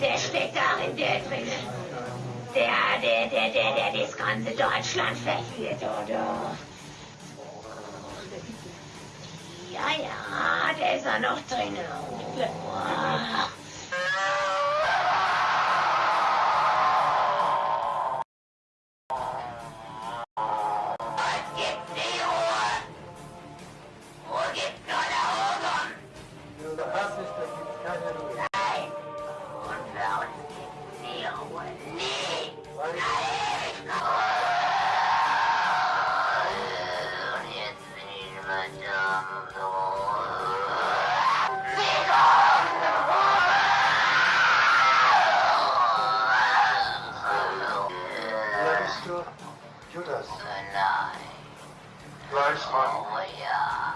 Der steckt darin, der drinnen. Der, der, der, der, der das ganze Deutschland verführt, oder? Ja, ja, der ist ja noch drinnen. Oh. Wer Judas. Fleischmann. Oh ja.